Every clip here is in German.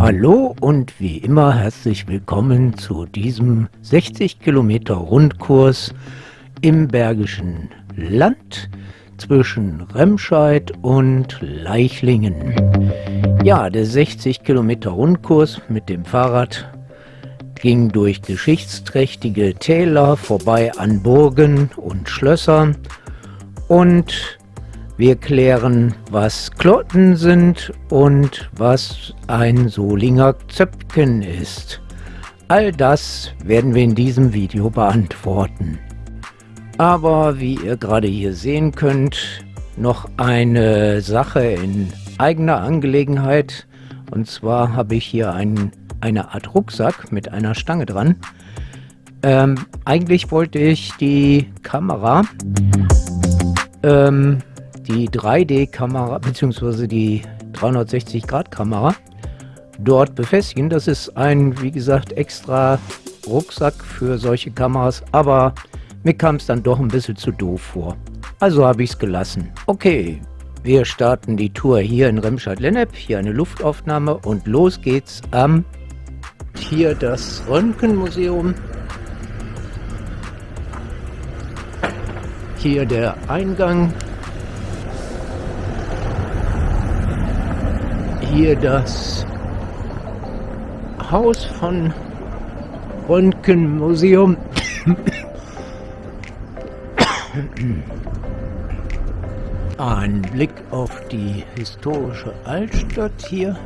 Hallo und wie immer herzlich willkommen zu diesem 60 Kilometer Rundkurs im Bergischen Land zwischen Remscheid und Leichlingen. Ja, der 60 Kilometer Rundkurs mit dem Fahrrad ging durch geschichtsträchtige Täler vorbei an Burgen und Schlössern und wir klären, was Klotten sind und was ein Solinger Zöpken ist. All das werden wir in diesem Video beantworten. Aber wie ihr gerade hier sehen könnt, noch eine Sache in eigener Angelegenheit. Und zwar habe ich hier einen, eine Art Rucksack mit einer Stange dran. Ähm, eigentlich wollte ich die Kamera ähm, die 3D-Kamera bzw. die 360-Grad-Kamera dort befestigen. Das ist ein, wie gesagt, extra Rucksack für solche Kameras, aber mir kam es dann doch ein bisschen zu doof vor. Also habe ich es gelassen. Okay, wir starten die Tour hier in Remscheid-Lennep, hier eine Luftaufnahme und los geht's am hier das Röntgenmuseum. Hier der Eingang hier das Haus von Röntgenmuseum. Ein Blick auf die historische Altstadt hier.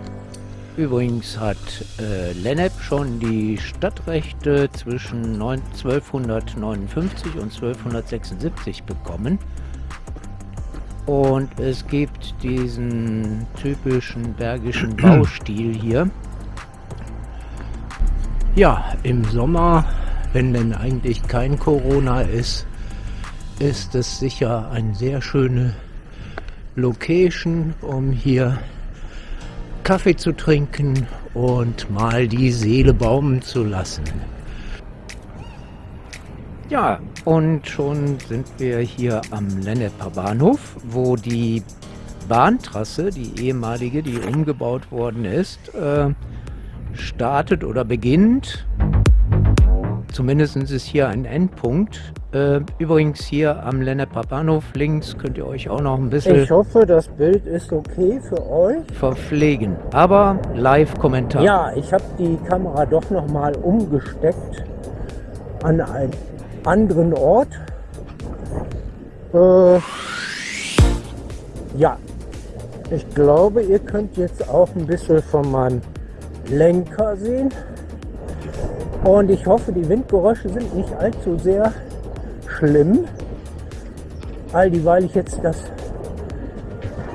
Übrigens hat äh, Lennep schon die Stadtrechte zwischen 1259 und 1276 bekommen. Und es gibt diesen typischen bergischen Baustil hier. Ja, im Sommer, wenn denn eigentlich kein Corona ist, ist es sicher eine sehr schöne Location, um hier Kaffee zu trinken und mal die Seele baumen zu lassen. Ja, und schon sind wir hier am Lenneper Bahnhof, wo die Bahntrasse, die ehemalige, die umgebaut worden ist, äh, startet oder beginnt. Zumindest ist hier ein Endpunkt. Äh, übrigens hier am Lenneper Bahnhof links könnt ihr euch auch noch ein bisschen... Ich hoffe, das Bild ist okay für euch. ...verpflegen. Aber Live-Kommentar. Ja, ich habe die Kamera doch noch mal umgesteckt an ein anderen Ort. Äh, ja, ich glaube, ihr könnt jetzt auch ein bisschen von meinem Lenker sehen. Und ich hoffe, die Windgeräusche sind nicht allzu sehr schlimm. All die, weil ich jetzt das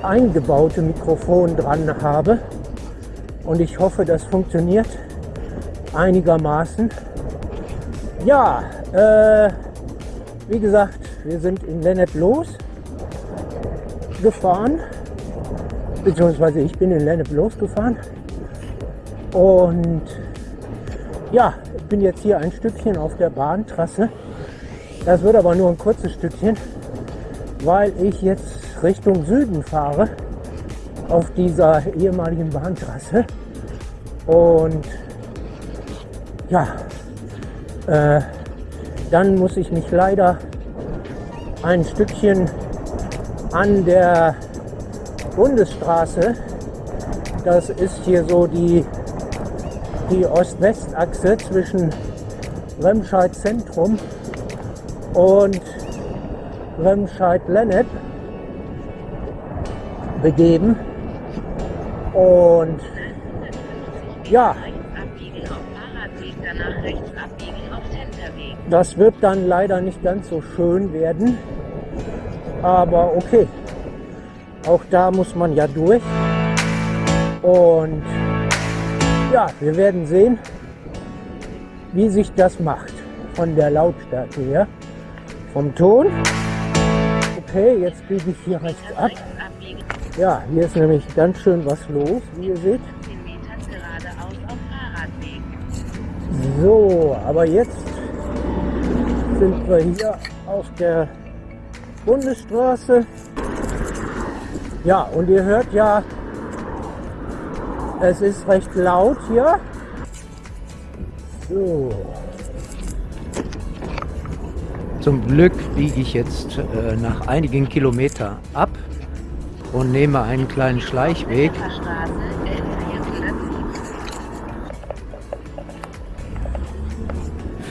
eingebaute Mikrofon dran habe. Und ich hoffe, das funktioniert einigermaßen. Ja, äh, wie gesagt, wir sind in Lennep los gefahren, beziehungsweise ich bin in Lennep losgefahren und ja, ich bin jetzt hier ein Stückchen auf der Bahntrasse. Das wird aber nur ein kurzes Stückchen, weil ich jetzt Richtung Süden fahre auf dieser ehemaligen Bahntrasse und ja, äh, dann muss ich mich leider ein Stückchen an der Bundesstraße, das ist hier so die, die Ost-West-Achse zwischen Remscheid Zentrum und Remscheid-Lennep begeben. Und ja, Das wird dann leider nicht ganz so schön werden. Aber okay. Auch da muss man ja durch. Und ja, wir werden sehen, wie sich das macht. Von der Lautstärke her. Vom Ton. Okay, jetzt biege ich hier rechts ab. Ja, hier ist nämlich ganz schön was los, wie ihr seht. So, aber jetzt sind wir hier auf der Bundesstraße. Ja, und ihr hört ja Es ist recht laut hier. So. Zum Glück biege ich jetzt äh, nach einigen Kilometern ab und nehme einen kleinen Schleichweg.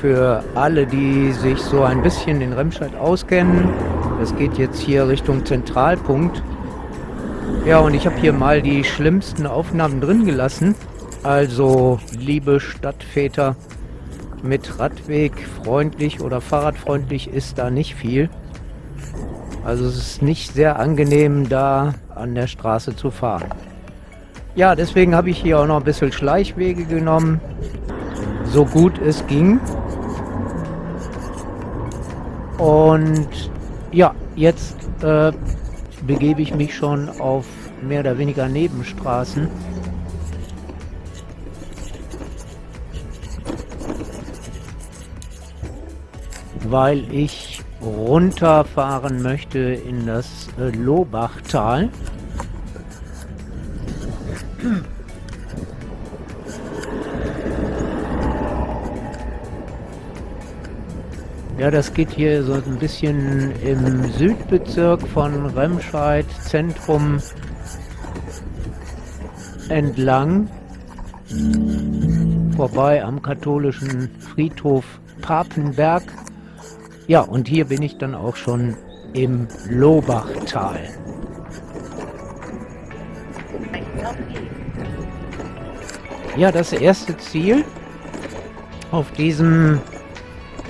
Für alle, die sich so ein bisschen in Remscheid auskennen, das geht jetzt hier Richtung Zentralpunkt. Ja, und ich habe hier mal die schlimmsten Aufnahmen drin gelassen. Also, liebe Stadtväter, mit Radweg freundlich oder fahrradfreundlich ist da nicht viel. Also es ist nicht sehr angenehm, da an der Straße zu fahren. Ja, deswegen habe ich hier auch noch ein bisschen Schleichwege genommen, so gut es ging. Und ja, jetzt äh, begebe ich mich schon auf mehr oder weniger Nebenstraßen. weil ich runterfahren möchte in das äh, Lohbachtal. Ja, das geht hier so ein bisschen im Südbezirk von Remscheid Zentrum entlang, vorbei am katholischen Friedhof Papenberg. Ja, und hier bin ich dann auch schon im Lohbachtal. Ja, das erste Ziel auf diesem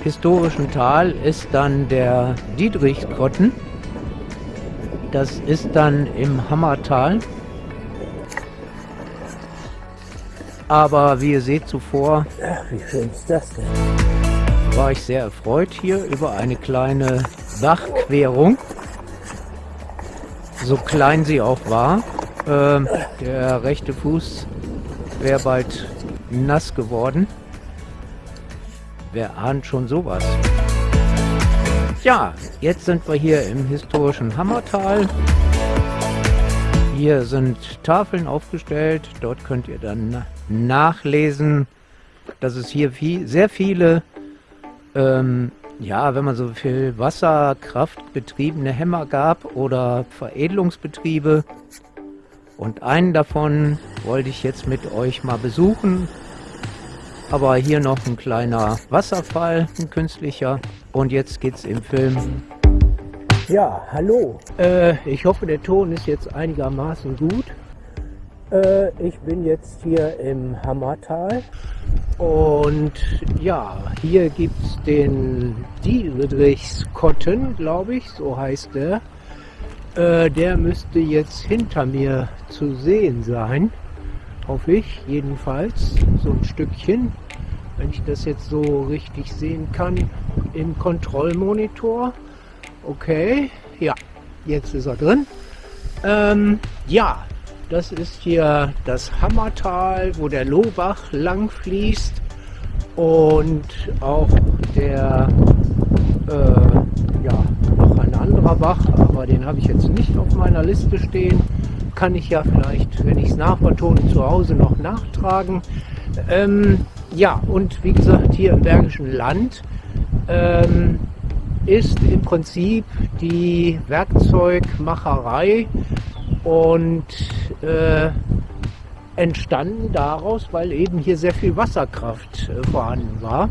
historischen Tal ist dann der Dietrichskotten. Das ist dann im Hammertal. Aber wie ihr seht zuvor... Ach, wie schön ist das denn? War ich sehr erfreut hier über eine kleine Bachquerung. So klein sie auch war. Äh, der rechte Fuß wäre bald nass geworden. Wer ahnt schon sowas? Ja, jetzt sind wir hier im historischen Hammertal. Hier sind Tafeln aufgestellt. Dort könnt ihr dann nachlesen, dass es hier viel, sehr viele, ähm, ja, wenn man so viel Wasserkraft betriebene Hämmer gab oder Veredelungsbetriebe. Und einen davon wollte ich jetzt mit euch mal besuchen. Aber hier noch ein kleiner Wasserfall, ein künstlicher. Und jetzt geht's im Film. Ja, hallo. Äh, ich hoffe, der Ton ist jetzt einigermaßen gut. Äh, ich bin jetzt hier im Hammertal. Und ja, hier gibt's den Dietrichskotten, glaube ich, so heißt der. Äh, der müsste jetzt hinter mir zu sehen sein hoffe ich jedenfalls, so ein Stückchen, wenn ich das jetzt so richtig sehen kann, im Kontrollmonitor. Okay, ja, jetzt ist er drin. Ähm, ja, das ist hier das Hammertal, wo der Lohbach lang fließt und auch der, äh, ja, noch ein anderer Bach, aber den habe ich jetzt nicht auf meiner Liste stehen kann ich ja vielleicht, wenn ich es nachvertone, zu Hause noch nachtragen. Ähm, ja, und wie gesagt, hier im Bergischen Land ähm, ist im Prinzip die Werkzeugmacherei und äh, entstanden daraus, weil eben hier sehr viel Wasserkraft äh, vorhanden war.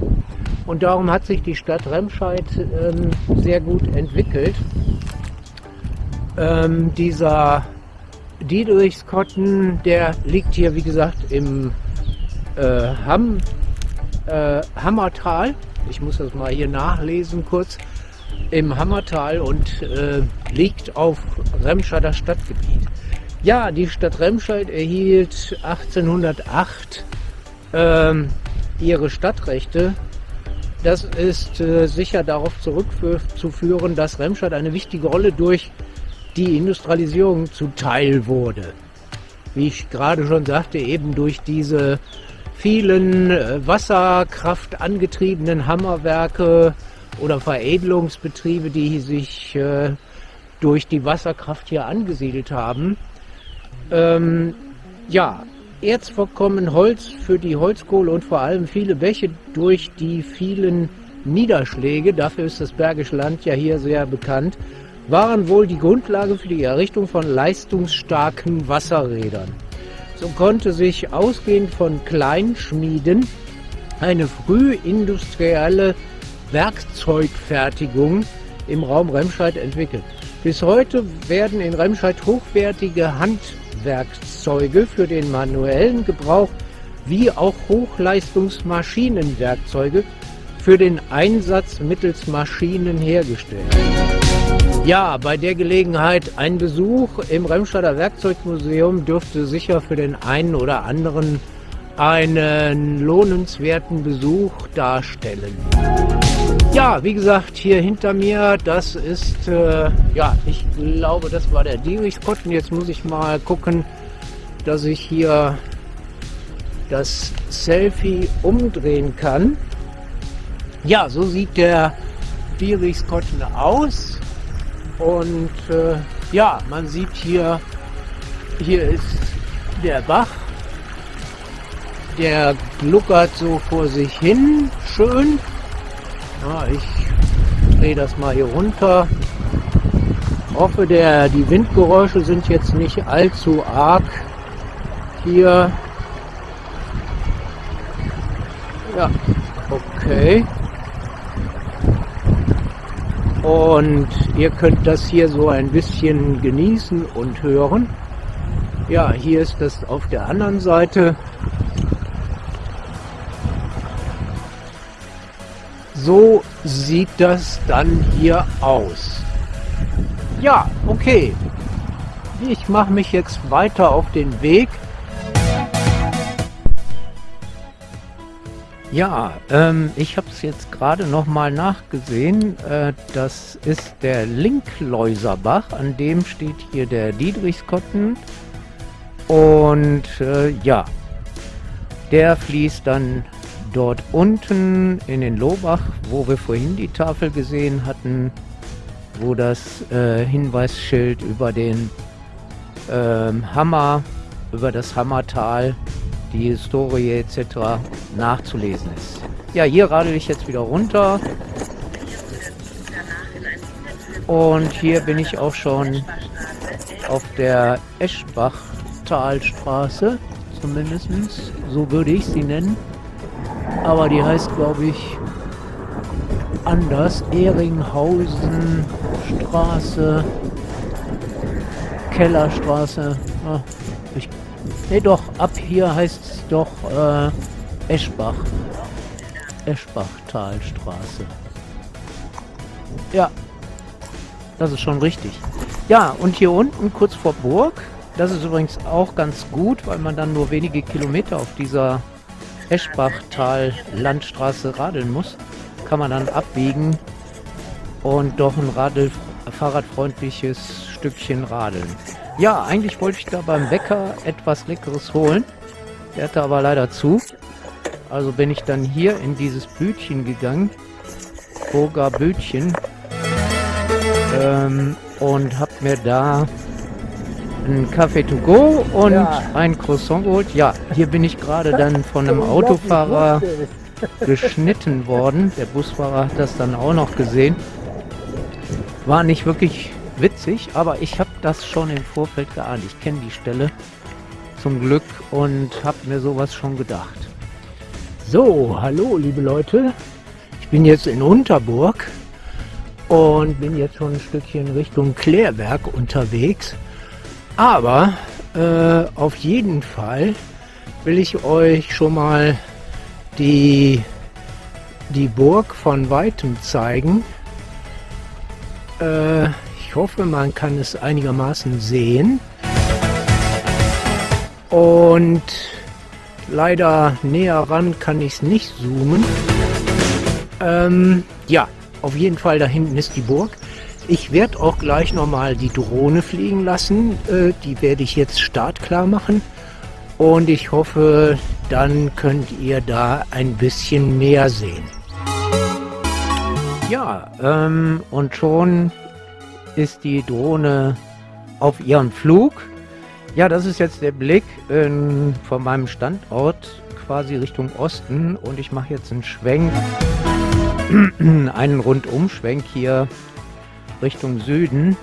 Und darum hat sich die Stadt Remscheid ähm, sehr gut entwickelt. Ähm, dieser Diedrichskotten, der liegt hier, wie gesagt, im äh, Hamm, äh, Hammertal. Ich muss das mal hier nachlesen kurz. Im Hammertal und äh, liegt auf Remscheider Stadtgebiet. Ja, die Stadt Remscheid erhielt 1808 ähm, ihre Stadtrechte. Das ist äh, sicher darauf zurückzuführen, dass Remscheid eine wichtige Rolle durch die Industrialisierung zuteil wurde. Wie ich gerade schon sagte, eben durch diese vielen äh, Wasserkraft angetriebenen Hammerwerke oder Veredelungsbetriebe, die sich äh, durch die Wasserkraft hier angesiedelt haben. Ähm, ja, Erzvorkommen, Holz für die Holzkohle und vor allem viele Bäche durch die vielen Niederschläge, dafür ist das Bergische Land ja hier sehr bekannt, waren wohl die Grundlage für die Errichtung von leistungsstarken Wasserrädern. So konnte sich ausgehend von Kleinschmieden eine frühindustrielle Werkzeugfertigung im Raum Remscheid entwickelt. Bis heute werden in Remscheid hochwertige Handwerkzeuge für den manuellen Gebrauch wie auch Hochleistungsmaschinenwerkzeuge für den Einsatz mittels Maschinen hergestellt. Ja, bei der Gelegenheit ein Besuch im Remscheider Werkzeugmuseum dürfte sicher für den einen oder anderen einen lohnenswerten Besuch darstellen. Ja, wie gesagt, hier hinter mir, das ist, äh, ja, ich glaube, das war der Dietrichspot. Und jetzt muss ich mal gucken, dass ich hier das Selfie umdrehen kann. Ja, so sieht der Dietrichskotten aus. Und äh, ja, man sieht hier, hier ist der Bach. Der gluckert so vor sich hin, schön. Ja, ich drehe das mal hier runter. Hoffe, der, die Windgeräusche sind jetzt nicht allzu arg hier. Ja, okay. Und ihr könnt das hier so ein bisschen genießen und hören. Ja, hier ist das auf der anderen Seite. So sieht das dann hier aus. Ja, okay. Ich mache mich jetzt weiter auf den Weg Ja, ähm, ich habe es jetzt gerade noch mal nachgesehen. Äh, das ist der Linkläuserbach, an dem steht hier der Diedrichskotten. Und äh, ja, der fließt dann dort unten in den Lohbach, wo wir vorhin die Tafel gesehen hatten, wo das äh, Hinweisschild über den ähm, Hammer, über das Hammertal die Historie etc. nachzulesen ist. Ja, hier radel ich jetzt wieder runter. Und hier bin ich auch schon auf der Eschbach-Talstraße, zumindest. So würde ich sie nennen. Aber die heißt, glaube ich, anders. Ehringhausen Straße, Kellerstraße. Ah, ich Ne, doch, ab hier heißt es doch äh, Eschbach. Eschbachtalstraße. Ja, das ist schon richtig. Ja, und hier unten kurz vor Burg, das ist übrigens auch ganz gut, weil man dann nur wenige Kilometer auf dieser Eschbachtal-Landstraße radeln muss, kann man dann abbiegen und doch ein Radl fahrradfreundliches Stückchen radeln. Ja, eigentlich wollte ich da beim Bäcker etwas Leckeres holen. Der hatte aber leider zu. Also bin ich dann hier in dieses Bütchen gegangen. Burger Bütchen. Ähm, und hab mir da einen Kaffee to go und ja. ein Croissant geholt. Ja, hier bin ich gerade dann von einem Autofahrer geschnitten worden. Der Busfahrer hat das dann auch noch gesehen. War nicht wirklich witzig, aber ich habe das schon im Vorfeld geahnt. Ich kenne die Stelle zum Glück und habe mir sowas schon gedacht. So, hallo liebe Leute. Ich bin jetzt in Unterburg und bin jetzt schon ein Stückchen Richtung Klärwerk unterwegs. Aber äh, auf jeden Fall will ich euch schon mal die, die Burg von Weitem zeigen. Äh, ich hoffe, man kann es einigermaßen sehen. Und leider näher ran kann ich es nicht zoomen. Ähm, ja, auf jeden Fall da hinten ist die Burg. Ich werde auch gleich nochmal die Drohne fliegen lassen. Äh, die werde ich jetzt startklar machen. Und ich hoffe, dann könnt ihr da ein bisschen mehr sehen. Ja, ähm, und schon ist die Drohne auf ihren Flug. Ja, das ist jetzt der Blick in, von meinem Standort quasi Richtung Osten und ich mache jetzt einen Schwenk, einen Rundumschwenk hier Richtung Süden,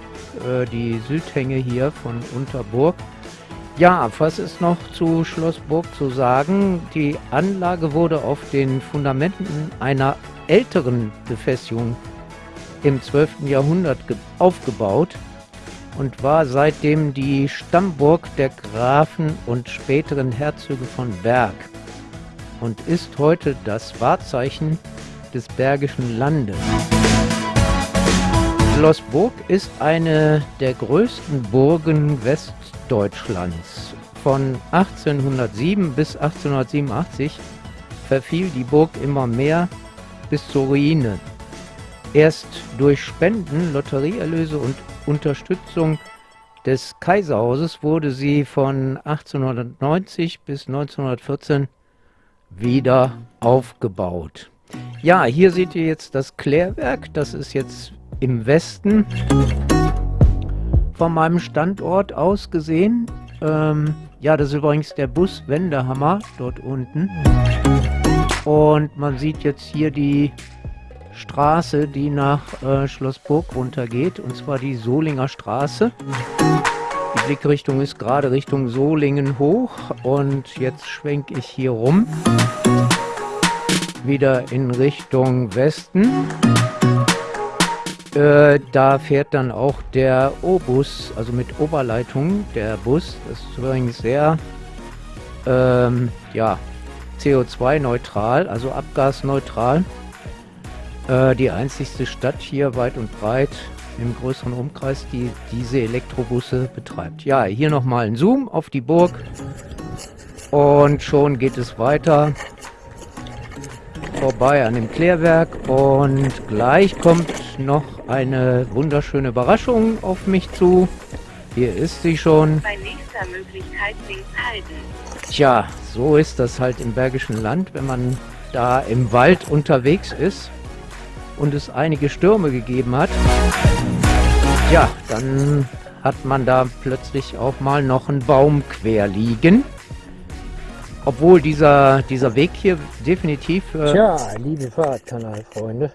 äh, die Südhänge hier von Unterburg. Ja, was ist noch zu Schloss Burg zu sagen? Die Anlage wurde auf den Fundamenten einer älteren Befestigung im 12. Jahrhundert aufgebaut und war seitdem die Stammburg der Grafen und späteren Herzöge von Berg und ist heute das Wahrzeichen des Bergischen Landes. Schloss Burg ist eine der größten Burgen Westdeutschlands. Von 1807 bis 1887 verfiel die Burg immer mehr bis zur Ruine. Erst durch Spenden, Lotterieerlöse und Unterstützung des Kaiserhauses wurde sie von 1890 bis 1914 wieder aufgebaut. Ja, hier seht ihr jetzt das Klärwerk. Das ist jetzt im Westen von meinem Standort aus gesehen. Ähm, ja, das ist übrigens der Buswendehammer dort unten. Und man sieht jetzt hier die Straße, die nach äh, Schlossburg runtergeht, und zwar die Solinger Straße. Die Blickrichtung ist gerade Richtung Solingen hoch und jetzt schwenke ich hier rum. Wieder in Richtung Westen. Äh, da fährt dann auch der O-Bus, also mit Oberleitung, der Bus. Das ist übrigens sehr, ähm, ja, CO2-neutral, also abgasneutral. Äh, die einzigste Stadt hier weit und breit im größeren Umkreis, die diese Elektrobusse betreibt. Ja, hier nochmal ein Zoom auf die Burg. Und schon geht es weiter vorbei an dem Klärwerk und gleich kommt noch eine wunderschöne Überraschung auf mich zu. Hier ist sie schon. Bei nächster Möglichkeit links halten. Tja, so ist das halt im Bergischen Land, wenn man da im Wald unterwegs ist und es einige Stürme gegeben hat. Ja, dann hat man da plötzlich auch mal noch einen Baum quer liegen. Obwohl dieser, dieser Weg hier definitiv... Äh Tja, liebe Fahrradkanalfreunde,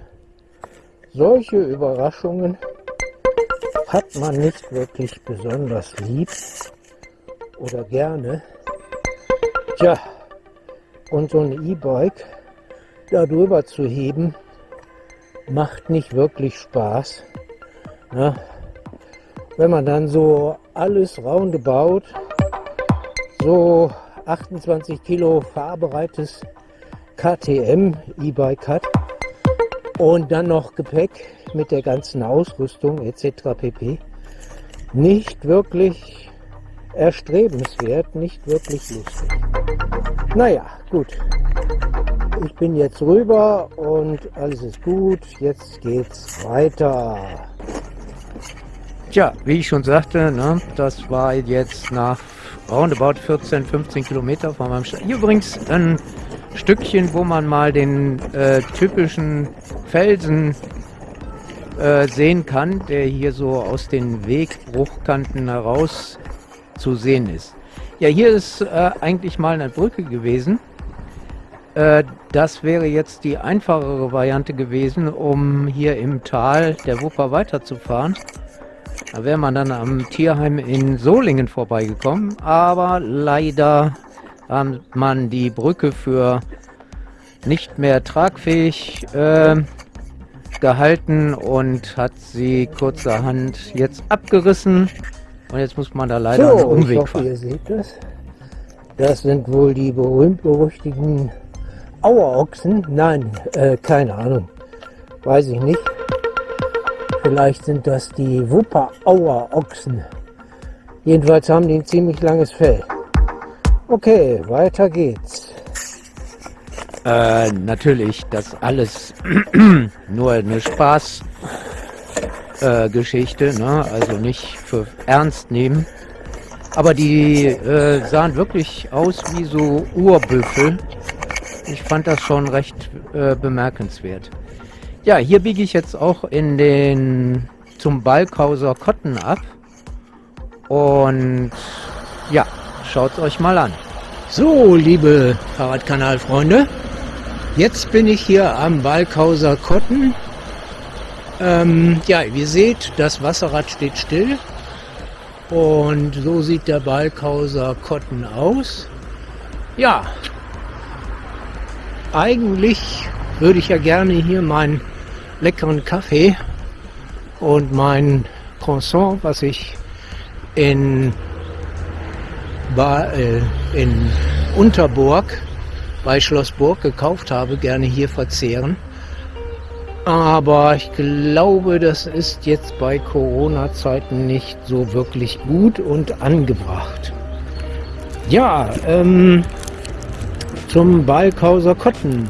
solche Überraschungen hat man nicht wirklich besonders lieb oder gerne. Tja, und so ein E-Bike da drüber zu heben, macht nicht wirklich Spaß. Ne? Wenn man dann so alles roundabout so 28 Kilo fahrbereites KTM E-Bike hat und dann noch Gepäck mit der ganzen Ausrüstung etc. pp. Nicht wirklich erstrebenswert, nicht wirklich lustig. Naja, gut. Ich bin jetzt rüber und alles ist gut. Jetzt geht's weiter. Tja, wie ich schon sagte, ne, das war jetzt nach roundabout 14, 15 Kilometer von meinem Stadt. Hier übrigens ein Stückchen, wo man mal den äh, typischen Felsen äh, sehen kann, der hier so aus den Wegbruchkanten heraus zu sehen ist. Ja, hier ist äh, eigentlich mal eine Brücke gewesen. Äh, das wäre jetzt die einfachere Variante gewesen, um hier im Tal der Wupper weiterzufahren. Da wäre man dann am Tierheim in Solingen vorbeigekommen, aber leider hat man die Brücke für nicht mehr tragfähig äh, gehalten und hat sie kurzerhand jetzt abgerissen. Und jetzt muss man da leider so, einen Umweg ich hoffe, fahren. ihr seht das. Das sind wohl die berühmt-berüchtigten Auerochsen. Nein, äh, keine Ahnung. Weiß ich nicht. Vielleicht sind das die Wupper-Auer-Ochsen. Jedenfalls haben die ein ziemlich langes Fell. Okay, weiter geht's. Äh, natürlich, das alles nur eine Spaßgeschichte, äh, ne? also nicht für ernst nehmen. Aber die äh, sahen wirklich aus wie so Urbüffel. Ich fand das schon recht äh, bemerkenswert. Ja, hier biege ich jetzt auch in den zum Balkhauser Kotten ab. Und schaut es euch mal an. So, liebe Fahrradkanalfreunde, jetzt bin ich hier am Balkhauser Kotten. Ähm, ja, wie ihr seht, das Wasserrad steht still. Und so sieht der Balkhauser Kotten aus. Ja, eigentlich würde ich ja gerne hier meinen leckeren Kaffee und mein Croissant, was ich in, äh, in Unterburg bei Schlossburg gekauft habe, gerne hier verzehren. Aber ich glaube, das ist jetzt bei Corona-Zeiten nicht so wirklich gut und angebracht. Ja, ähm, zum Balkhauser Kotten.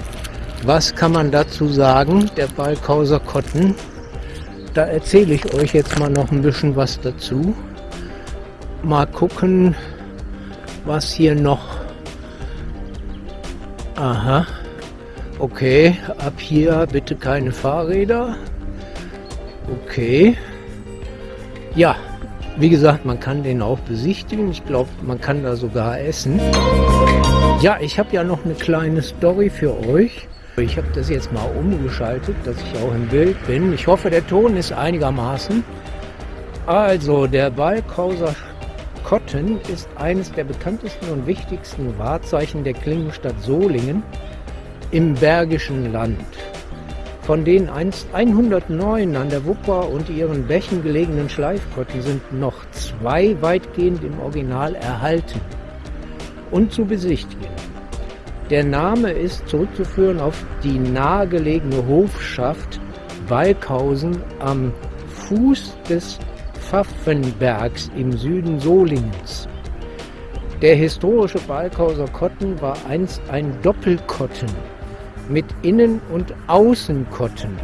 Was kann man dazu sagen, der Balkhauser Kotten? Da erzähle ich euch jetzt mal noch ein bisschen was dazu. Mal gucken, was hier noch... Aha. Okay, ab hier bitte keine Fahrräder. Okay. Ja, wie gesagt, man kann den auch besichtigen. Ich glaube, man kann da sogar essen. Ja, ich habe ja noch eine kleine Story für euch. Ich habe das jetzt mal umgeschaltet, dass ich auch im Bild bin. Ich hoffe, der Ton ist einigermaßen. Also, der Balkhauser Kotten ist eines der bekanntesten und wichtigsten Wahrzeichen der Klingenstadt Solingen im Bergischen Land. Von den einst 109 an der Wupper und ihren Bächen gelegenen Schleifkotten sind noch zwei weitgehend im Original erhalten und zu besichtigen. Der Name ist zurückzuführen auf die nahegelegene Hofschaft Balkhausen am Fuß des Pfaffenbergs im Süden Solingens. Der historische Balkhauser Kotten war einst ein Doppelkotten mit Innen- und Außenkotten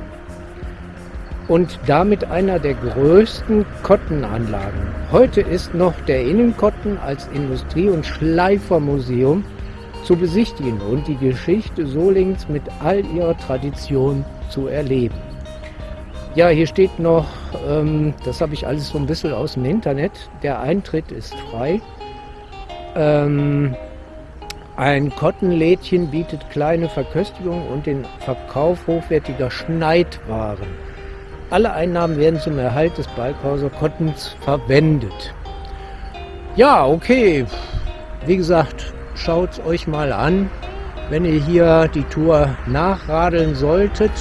und damit einer der größten Kottenanlagen. Heute ist noch der Innenkotten als Industrie- und Schleifermuseum zu besichtigen und die Geschichte Solings mit all ihrer Tradition zu erleben. Ja, hier steht noch, ähm, das habe ich alles so ein bisschen aus dem Internet, der Eintritt ist frei. Ähm, ein Kottenlädchen bietet kleine Verköstigung und den Verkauf hochwertiger Schneidwaren. Alle Einnahmen werden zum Erhalt des Balkhauser Kottens verwendet. Ja, okay. Wie gesagt, schaut es euch mal an, wenn ihr hier die Tour nachradeln solltet.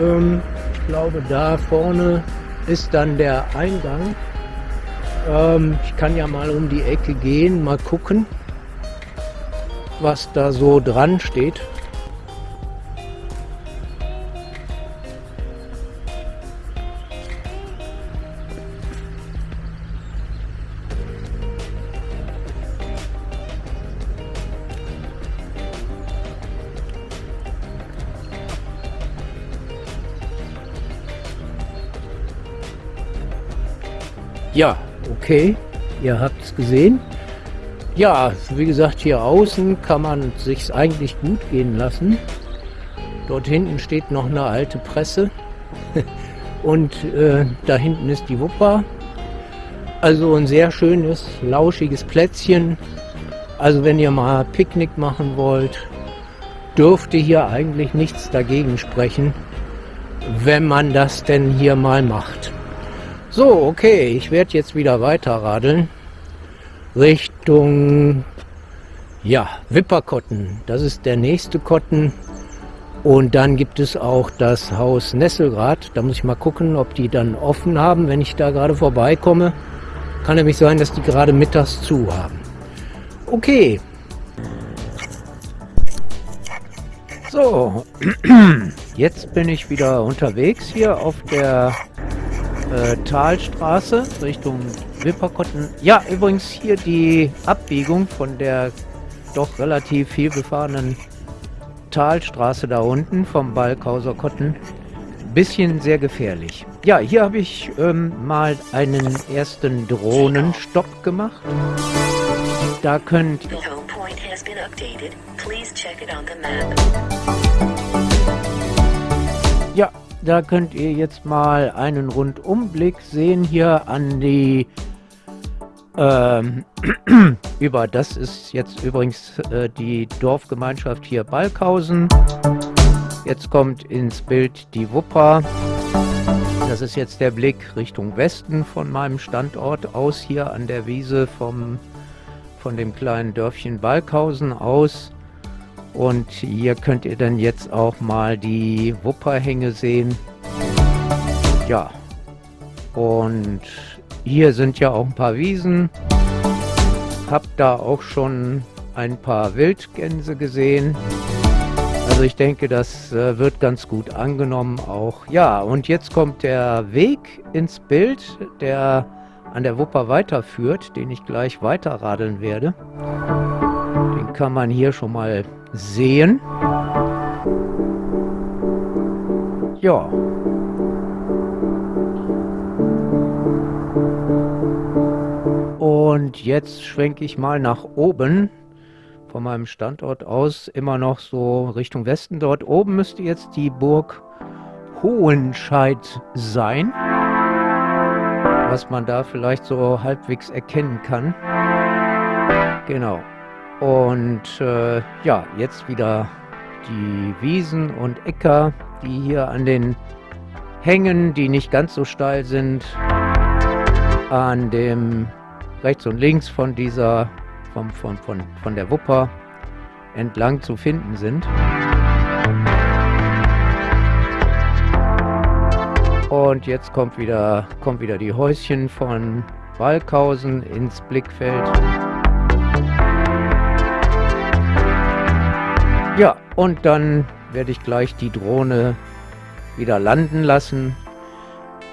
Ähm, ich glaube, da vorne ist dann der Eingang. Ähm, ich kann ja mal um die Ecke gehen, mal gucken, was da so dran steht. Ja, okay, ihr habt es gesehen. Ja, wie gesagt, hier außen kann man sich eigentlich gut gehen lassen. Dort hinten steht noch eine alte Presse und äh, da hinten ist die Wupper. Also ein sehr schönes, lauschiges Plätzchen. Also wenn ihr mal Picknick machen wollt, dürfte hier eigentlich nichts dagegen sprechen, wenn man das denn hier mal macht. So, okay, ich werde jetzt wieder weiter radeln. Richtung, ja, Wipperkotten. Das ist der nächste Kotten. Und dann gibt es auch das Haus Nesselrad. Da muss ich mal gucken, ob die dann offen haben, wenn ich da gerade vorbeikomme. Kann nämlich sein, dass die gerade mittags zu haben. Okay. So, jetzt bin ich wieder unterwegs hier auf der äh, Talstraße Richtung Wipperkotten. Ja, übrigens hier die Abbiegung von der doch relativ viel befahrenen Talstraße da unten vom Balkhauser Kotten. Bisschen sehr gefährlich. Ja, hier habe ich ähm, mal einen ersten Drohnenstopp gemacht. Da könnt... Ja, da könnt ihr jetzt mal einen Rundumblick sehen hier an die Ähm, über das ist jetzt übrigens äh, die Dorfgemeinschaft hier Balkhausen. Jetzt kommt ins Bild die Wupper. Das ist jetzt der Blick Richtung Westen von meinem Standort aus hier an der Wiese vom, von dem kleinen Dörfchen Balkhausen aus. Und hier könnt ihr dann jetzt auch mal die Wupperhänge sehen. Ja, und hier sind ja auch ein paar Wiesen. Hab da auch schon ein paar Wildgänse gesehen. Also ich denke, das äh, wird ganz gut angenommen auch. Ja, und jetzt kommt der Weg ins Bild, der an der Wupper weiterführt, den ich gleich weiterradeln werde. Den kann man hier schon mal sehen. Ja. Und jetzt schwenke ich mal nach oben von meinem Standort aus immer noch so Richtung Westen. Dort oben müsste jetzt die Burg Hohenscheid sein, was man da vielleicht so halbwegs erkennen kann. Genau. Und äh, ja, jetzt wieder die Wiesen und Äcker, die hier an den Hängen, die nicht ganz so steil sind, an dem rechts und links von dieser, vom, von, von, von der Wupper entlang zu finden sind. Und jetzt kommt wieder, kommt wieder die Häuschen von Walkhausen ins Blickfeld. Ja, und dann werde ich gleich die Drohne wieder landen lassen.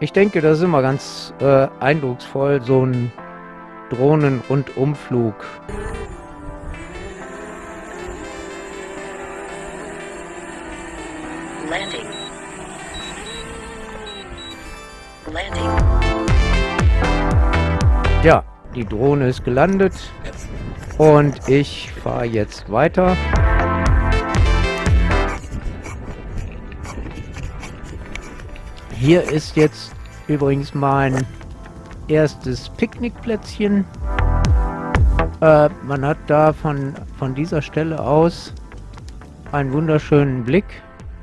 Ich denke, das ist immer ganz äh, eindrucksvoll, so ein Drohnenrundumflug. Landing. Landing. Ja, die Drohne ist gelandet und ich fahre jetzt weiter. Hier ist jetzt übrigens mein erstes Picknickplätzchen. Äh, man hat da von, von dieser Stelle aus einen wunderschönen Blick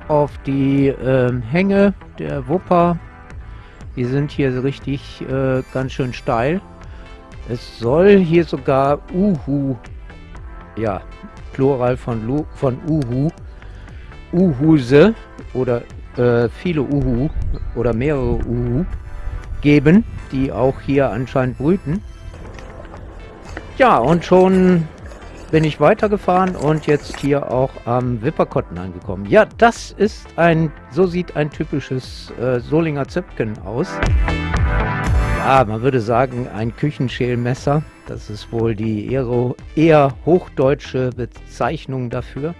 auf die äh, Hänge der Wupper. Die sind hier richtig äh, ganz schön steil. Es soll hier sogar Uhu, ja, Plural von, Lu, von Uhu, Uhuse oder äh, viele Uhu oder mehrere Uhu geben, die auch hier anscheinend brüten. Ja, und schon bin ich weitergefahren und jetzt hier auch am Wipperkotten angekommen. Ja, das ist ein, so sieht ein typisches äh, Solinger Zöpken aus. Ja, man würde sagen, ein Küchenschälmesser. Das ist wohl die eher, eher hochdeutsche Bezeichnung dafür.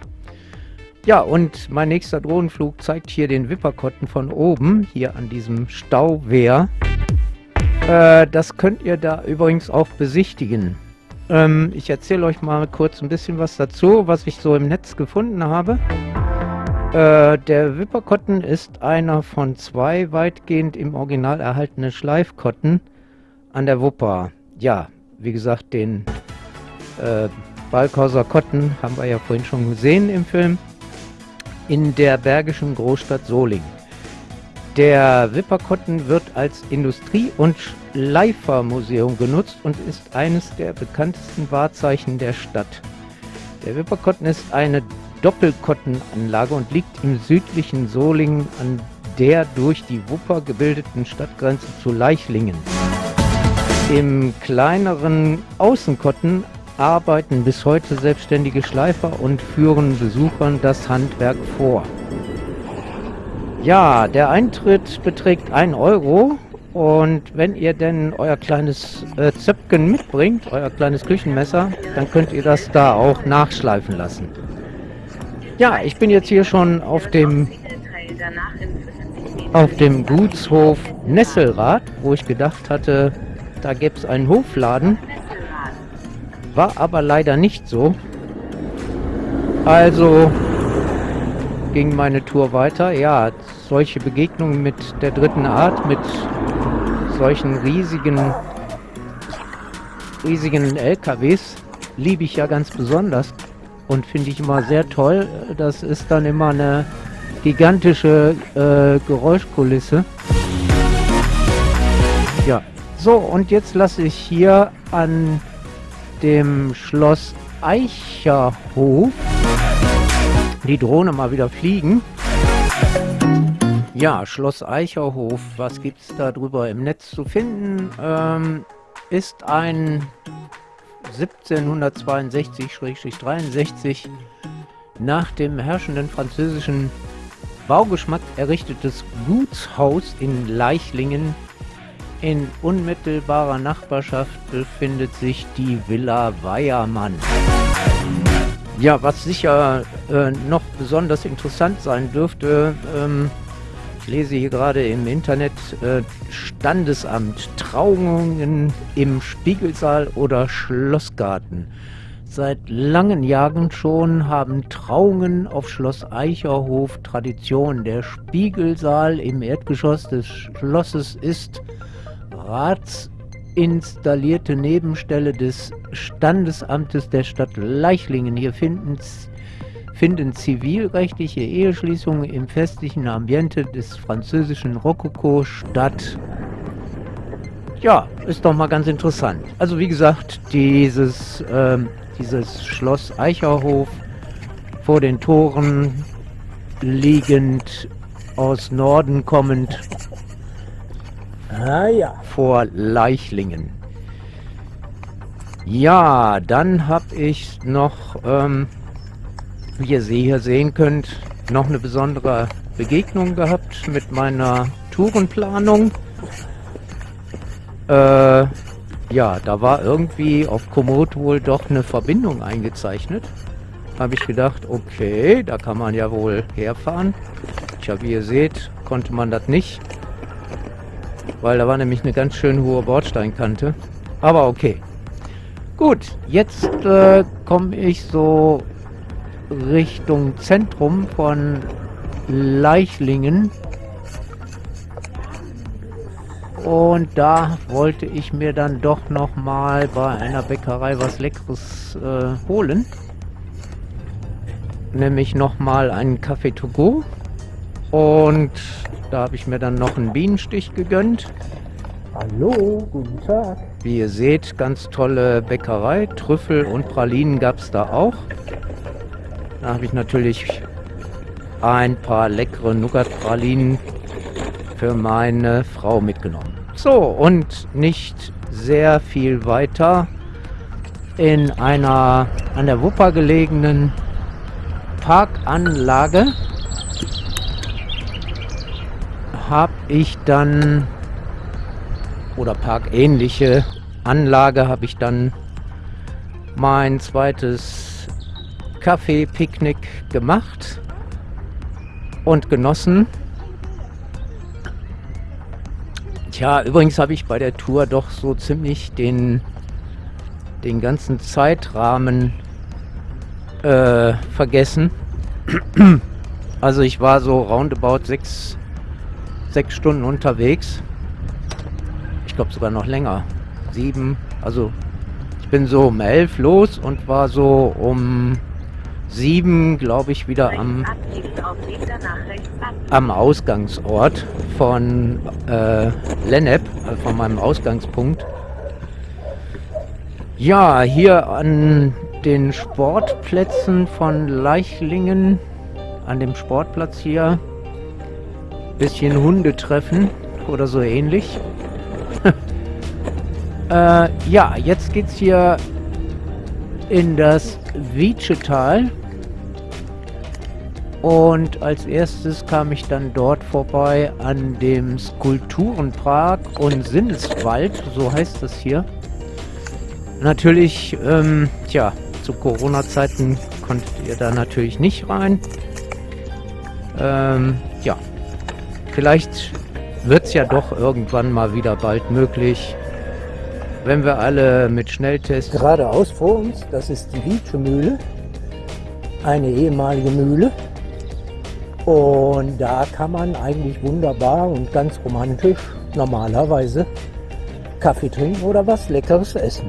Ja, und mein nächster Drohnenflug zeigt hier den Wipperkotten von oben, hier an diesem Stauwehr. Äh, das könnt ihr da übrigens auch besichtigen. Ähm, ich erzähle euch mal kurz ein bisschen was dazu, was ich so im Netz gefunden habe. Äh, der Wipperkotten ist einer von zwei weitgehend im Original erhaltenen Schleifkotten an der Wupper. Ja, wie gesagt, den äh, Balkhauser Kotten haben wir ja vorhin schon gesehen im Film in der bergischen Großstadt Solingen. Der Wipperkotten wird als Industrie- und Schleifermuseum genutzt und ist eines der bekanntesten Wahrzeichen der Stadt. Der Wipperkotten ist eine Doppelkottenanlage und liegt im südlichen Solingen an der durch die Wupper gebildeten Stadtgrenze zu Leichlingen. Im kleineren Außenkotten arbeiten bis heute selbstständige Schleifer und führen Besuchern das Handwerk vor. Ja, der Eintritt beträgt 1 Euro und wenn ihr denn euer kleines äh, Zöpken mitbringt, euer kleines Küchenmesser, dann könnt ihr das da auch nachschleifen lassen. Ja, ich bin jetzt hier schon auf dem auf dem Gutshof Nesselrad, wo ich gedacht hatte, da gäbe es einen Hofladen. War aber leider nicht so. Also ging meine Tour weiter. Ja, solche Begegnungen mit der dritten Art, mit solchen riesigen riesigen LKWs liebe ich ja ganz besonders und finde ich immer sehr toll. Das ist dann immer eine gigantische äh, Geräuschkulisse. Ja, so und jetzt lasse ich hier an dem Schloss Eicherhof die Drohne mal wieder fliegen. Ja, Schloss Eicherhof, was gibt es da drüber im Netz zu finden? Ähm, ist ein 1762-63 nach dem herrschenden französischen Baugeschmack errichtetes Gutshaus in Leichlingen. In unmittelbarer Nachbarschaft befindet sich die Villa Weiermann. Ja, was sicher äh, noch besonders interessant sein dürfte, ähm, ich lese hier gerade im Internet äh, Standesamt, Trauungen im Spiegelsaal oder Schlossgarten. Seit langen Jahren schon haben Trauungen auf Schloss Eicherhof Tradition. Der Spiegelsaal im Erdgeschoss des Schlosses ist ratsinstallierte Nebenstelle des Standesamtes der Stadt Leichlingen. Hier finden finden zivilrechtliche Eheschließungen im festlichen Ambiente des französischen Rokoko statt. Ja, ist doch mal ganz interessant. Also wie gesagt, dieses, ähm, dieses Schloss Eicherhof vor den Toren liegend aus Norden kommend ah, ja. vor Leichlingen. Ja, dann habe ich noch ähm, wie ihr hier sehen könnt, noch eine besondere Begegnung gehabt mit meiner Tourenplanung. Äh, ja, da war irgendwie auf Komoot wohl doch eine Verbindung eingezeichnet. Habe ich gedacht, okay, da kann man ja wohl herfahren. Tja, wie ihr seht, konnte man das nicht. Weil da war nämlich eine ganz schön hohe Bordsteinkante. Aber okay. Gut, jetzt äh, komme ich so Richtung Zentrum von Leichlingen. Und da wollte ich mir dann doch noch mal bei einer Bäckerei was Leckeres äh, holen. Nämlich noch mal einen Kaffee to go. Und da habe ich mir dann noch einen Bienenstich gegönnt. Hallo, guten Tag. Wie ihr seht, ganz tolle Bäckerei. Trüffel und Pralinen gab es da auch. Da habe ich natürlich ein paar leckere Nougat-Pralinen für meine Frau mitgenommen. So, und nicht sehr viel weiter in einer an der Wupper gelegenen Parkanlage habe ich dann oder parkähnliche Anlage habe ich dann mein zweites Kaffee-Picknick gemacht und genossen. Tja, übrigens habe ich bei der Tour doch so ziemlich den, den ganzen Zeitrahmen äh, vergessen. Also ich war so roundabout sechs, sechs Stunden unterwegs. Ich glaube sogar noch länger. Sieben, also ich bin so um elf los und war so um sieben, glaube ich, wieder am, am Ausgangsort von äh, Lennep, äh, von meinem Ausgangspunkt. Ja, hier an den Sportplätzen von Leichlingen, an dem Sportplatz hier, bisschen Hunde treffen oder so ähnlich. äh, ja, jetzt geht's hier in das Wietschetal. Und als erstes kam ich dann dort vorbei an dem Skulpturenpark und Sinneswald, so heißt das hier. Natürlich, ähm, tja, zu Corona-Zeiten konntet ihr da natürlich nicht rein. Ähm, ja, vielleicht wird es ja doch irgendwann mal wieder bald möglich, wenn wir alle mit Schnelltests... Geradeaus vor uns, das ist die Wietsche Mühle, eine ehemalige Mühle. Und da kann man eigentlich wunderbar und ganz romantisch normalerweise Kaffee trinken oder was Leckeres essen.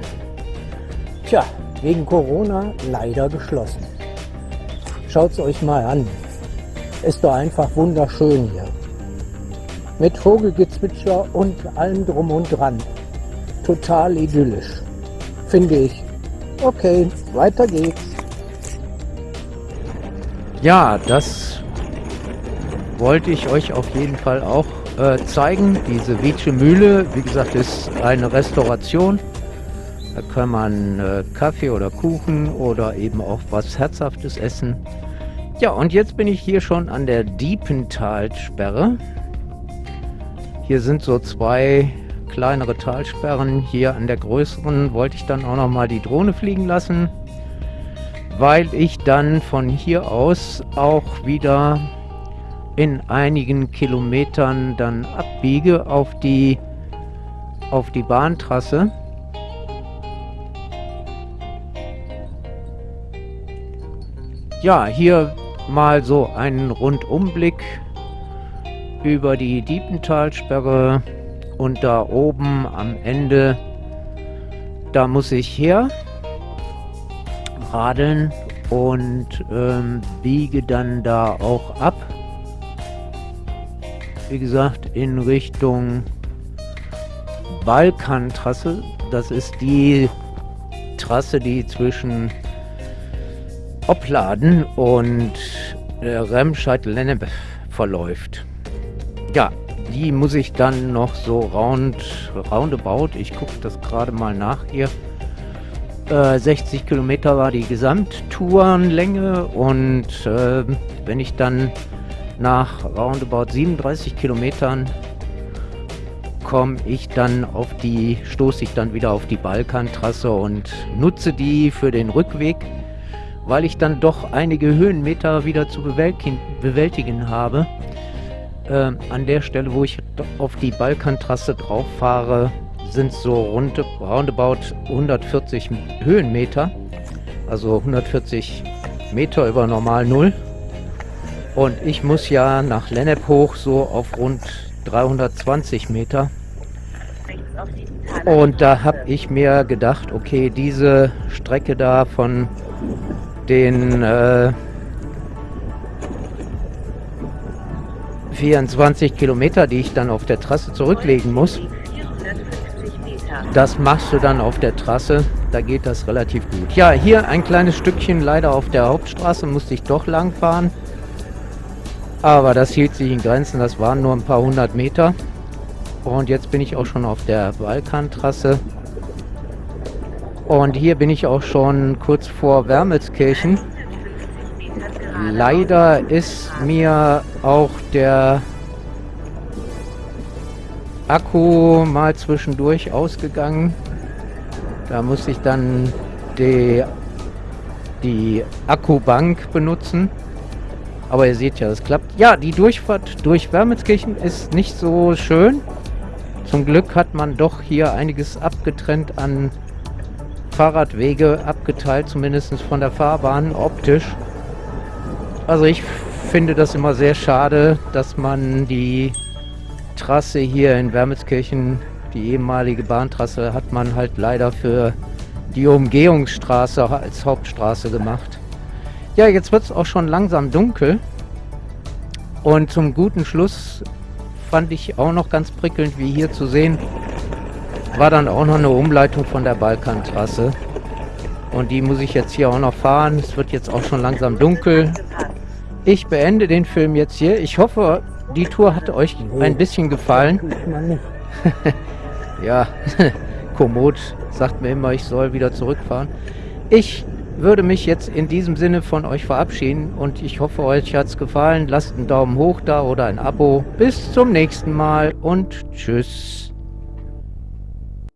Tja, wegen Corona leider geschlossen. Schaut es euch mal an. Ist doch einfach wunderschön hier. Mit Vogelgezwitscher und allem drum und dran. Total idyllisch. Finde ich. Okay, weiter geht's. Ja, das wollte ich euch auf jeden Fall auch äh, zeigen. Diese Wietsche Mühle, wie gesagt, ist eine Restauration. Da kann man äh, Kaffee oder Kuchen oder eben auch was Herzhaftes essen. Ja, und jetzt bin ich hier schon an der Diepentalsperre. Hier sind so zwei kleinere Talsperren. Hier an der größeren wollte ich dann auch noch mal die Drohne fliegen lassen, weil ich dann von hier aus auch wieder in einigen Kilometern dann abbiege auf die auf die Bahntrasse. Ja, hier mal so einen Rundumblick über die Diepentalsperre und da oben am Ende, da muss ich her radeln und ähm, biege dann da auch ab. Wie gesagt, in Richtung Balkantrasse. Das ist die Trasse, die zwischen Opladen und äh, Remscheid-Lennep verläuft. Ja, die muss ich dann noch so round, roundabout, ich gucke das gerade mal nach hier, äh, 60 Kilometer war die Gesamttourenlänge und äh, wenn ich dann nach roundabout 37 Kilometern komme ich dann auf die, stoße ich dann wieder auf die Balkantrasse und nutze die für den Rückweg weil ich dann doch einige Höhenmeter wieder zu bewältigen habe. Äh, an der Stelle, wo ich auf die Balkantrasse drauf fahre, sind so rund, roundabout 140 Höhenmeter. Also 140 Meter über normal Null. Und ich muss ja nach Lennep hoch so auf rund 320 Meter. Und da habe ich mir gedacht, okay, diese Strecke da von den äh, 24 Kilometer, die ich dann auf der Trasse zurücklegen muss. Das machst du dann auf der Trasse, da geht das relativ gut. Ja, hier ein kleines Stückchen leider auf der Hauptstraße musste ich doch lang fahren. Aber das hielt sich in Grenzen, das waren nur ein paar hundert Meter. Und jetzt bin ich auch schon auf der Balkantrasse. Und hier bin ich auch schon kurz vor Wermelskirchen. Leider ist mir auch der Akku mal zwischendurch ausgegangen. Da muss ich dann die, die Akkubank benutzen. Aber ihr seht ja, es klappt. Ja, die Durchfahrt durch Wermelskirchen ist nicht so schön. Zum Glück hat man doch hier einiges abgetrennt an Fahrradwege abgeteilt, zumindest von der Fahrbahn optisch. Also ich finde das immer sehr schade, dass man die Trasse hier in Wermelskirchen, die ehemalige Bahntrasse, hat man halt leider für die Umgehungsstraße als Hauptstraße gemacht. Ja, jetzt wird es auch schon langsam dunkel. Und zum guten Schluss fand ich auch noch ganz prickelnd, wie hier zu sehen, war dann auch noch eine Umleitung von der Balkantrasse. Und die muss ich jetzt hier auch noch fahren. Es wird jetzt auch schon langsam dunkel. Ich beende den Film jetzt hier. Ich hoffe, die Tour hat euch ein bisschen gefallen. ja, Komoot sagt mir immer, ich soll wieder zurückfahren. Ich würde mich jetzt in diesem Sinne von euch verabschieden und ich hoffe, euch hat es gefallen. Lasst einen Daumen hoch da oder ein Abo. Bis zum nächsten Mal und tschüss.